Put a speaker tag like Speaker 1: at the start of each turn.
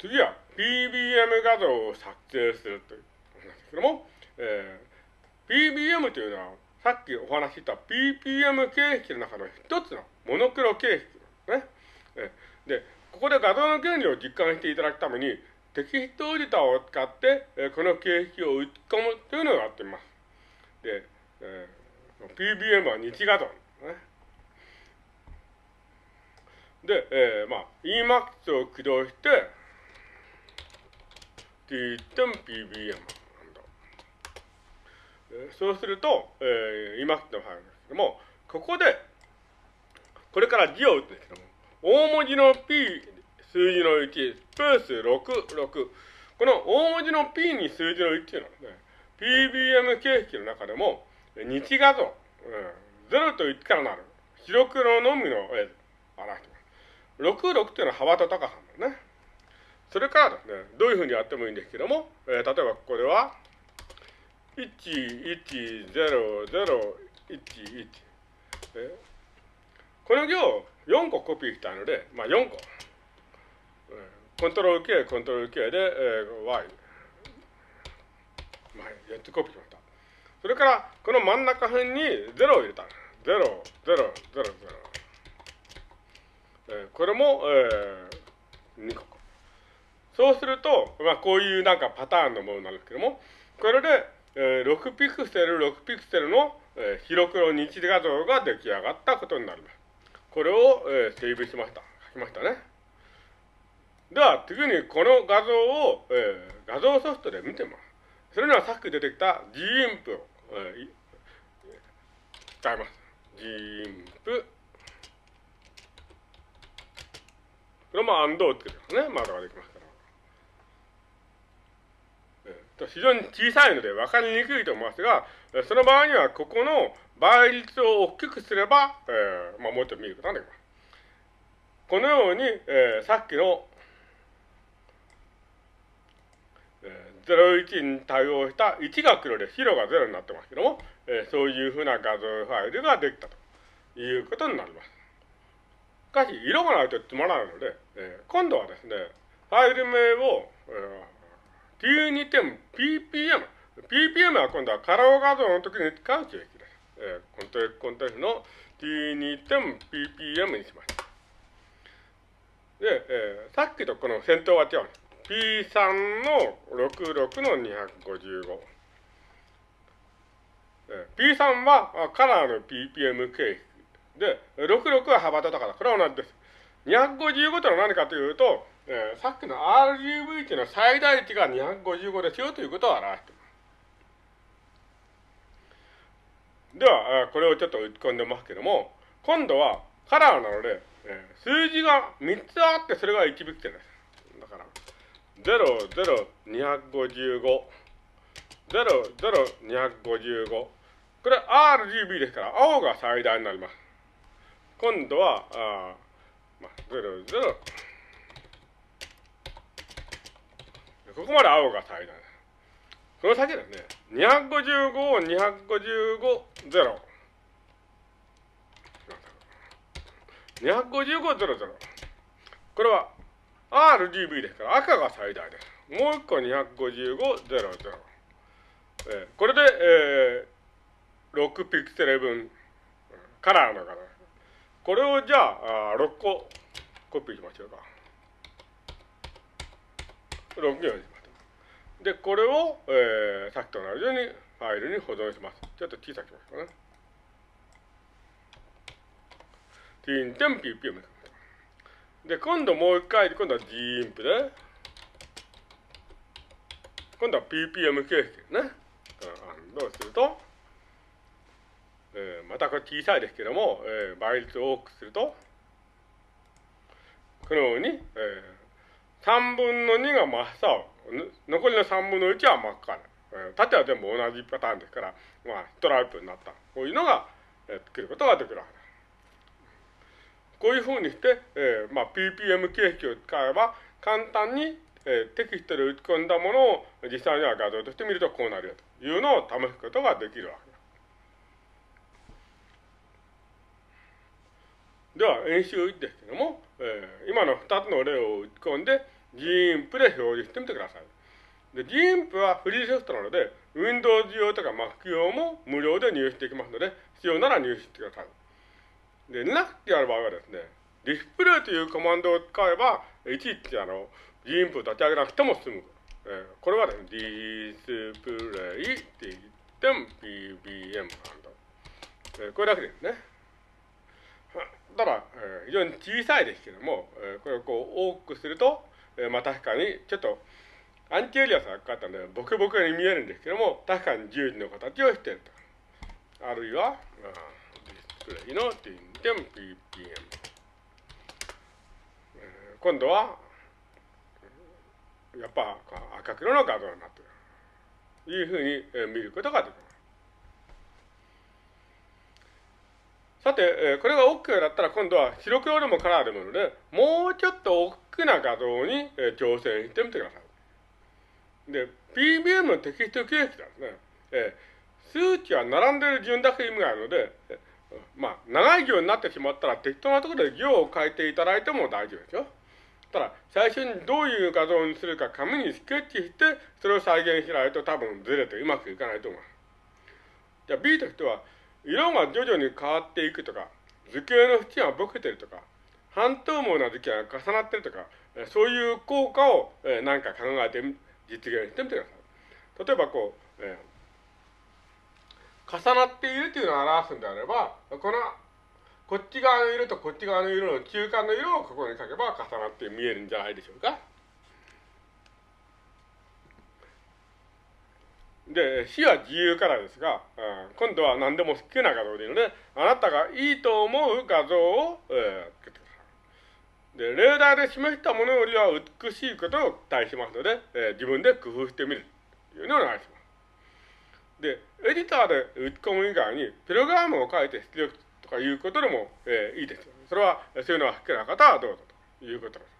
Speaker 1: 次は PBM 画像を作成するということなんですけども、えー、PBM というのはさっきお話しした PPM 形式の中の一つのモノクロ形式ですね。で、ここで画像の原理を実感していただくために、テキストエディターを使って、えこの形式を打ち込むというのをやってみます。で、えー、PBM は日画像。で、えー、まあ、Emax を駆動して、t.pbm そうすると、えー、Emacs のファイルですけども、ここで、これから字を打つんですけども、大文字の P 数字の1、スペース6、6。この大文字の P に数字の1というのはね、PBM 形式の中でも、日画像、うん、0と1からなる、白黒のみの絵で表してます。6、6というのは幅と高さなんですね。それからですね、どういうふうにやってもいいんですけども、えー、例えばここでは、1100111この行を4個コピーしたので、まあ、4個。コントロール K、コントロール K で、えー、Y。まあ、4つコピーしました。それから、この真ん中辺に0を入れた。0、0、0、0。えー、これも、えー、2個。そうすると、まあ、こういうなんかパターンのものなんですけども、これで、えー、6ピクセル、6ピクセルの、えー、白黒日画像が出来上がったことになります。これを、えー、セーブしました。書きましたね。では、次にこの画像を、えー、画像ソフトで見てます。それにはさっき出てきた GIMP を、えー、使います。GIMP。これも AND をつけてますね。まだができます。非常に小さいので分かりにくいと思いますが、その場合にはここの倍率を大きくすれば、えー、まあ、もうちょっと見ることができます。このように、えー、さっきの、えー、01に対応した1が黒で白が0になってますけども、えー、そういうふうな画像ファイルができたということになります。しかし、色がないとつまらないので、えー、今度はですね、ファイル名を、えー T2 点 PPM。PPM は今度はカラオ画像の時に使う形式です。えー、コントレコントレスの T2 点 PPM にします。で、えー、さっきとこの先頭は違う。P3 の66の255。えー、P3 はカラーの PPM 形式で、66は幅と高さ。これは同じです。255とは何かというと、えー、さっきの RGB っていうのは最大値が255ですよということを表しています。では、これをちょっと打ち込んでますけども、今度はカラーなので、えー、数字が3つあってそれが1ビクセルです。だから、00255、00255。これ RGB ですから、青が最大になります。今度は、あまあ、00、ここまで青が最大。この先ですね、255、255、0。255、00。これは RGB ですから赤が最大です。もう一個255、00。えー、これで、えー、6ピクセル分、カラーのカラー。これをじゃあ、あ6個コピーしましょうか。6行します。で、これを、えー、さっきと同じようにファイルに保存します。ちょっと小さくしますかね。tin.ppm で、今度もう一回、今度は gimp で、今度は ppm 形式ですね。どうすると、えー、またこれ小さいですけども、えー、倍率を多くすると、このように、えー、3分の2が真っ青。残りの3分の1は真っ赤な縦は全部同じパターンですから、まあ、ストライプになった。こういうのが、えー、作ることができるわけです。こういうふうにして、えー、まあ、PPM 形式を使えば、簡単に、えー、テキストで打ち込んだものを実際には画像として見るとこうなるよというのを試すことができるわけです。では、演習です、今の2つの例を打ち込んで、GIMP で表示してみてください。で、GIMP はフリーソフトなので、Windows 用とか Mac 用も無料で入手できますので、必要なら入手してください。で、Linux でやる場合はですね、ディスプレイというコマンドを使えば、いちいちあの、GIMP を立ち上げなくても済む。えー、これはですね、ディスプレイって言っても PBM コマンド。えー、これだけですね。非常に小さいですけども、これをこう多くすると、まあ確かにちょっとアンチエリアスがかかったので、ボケボケに見えるんですけども、確かに十字の形をしていると。あるいは、ディスプレイの点々 ppm。今度は、やっぱ赤黒の画像になっている。いうふうに見ることができます。さて、これが OK だったら今度は白黒でもカラーでもいいので、もうちょっと大きな画像に挑戦してみてください。で、PBM のテキスト形式なんですね。え数値は並んでいる順だけ意味があるので、まあ、長い行になってしまったら適当なところで行を変えていただいても大丈夫ですよ。ただ、最初にどういう画像にするか紙にスケッチして、それを再現しないと多分ずれてうまくいかないと思います。じゃあ B としては、色が徐々に変わっていくとか、図形の縁がぼけてるとか、半透明な図形が重なってるとか、そういう効果を何か考えて実現してみてください。例えばこう、えー、重なっているというのを表すんであれば、このこっち側の色とこっち側の色の中間の色をここに書けば重なって見えるんじゃないでしょうか。で、死は自由からですが、うん今度は何でも好きな画像でいいので、あなたがいいと思う画像を、えー、つけてください。で、レーダーで示したものよりは美しいことを期待しますので、えー、自分で工夫してみるというのをお願いします。で、エディターで打ち込む以外に、プログラムを書いて出力とかいうことでも、えー、いいですよ。それは、そういうのは好きな方はどうぞということです。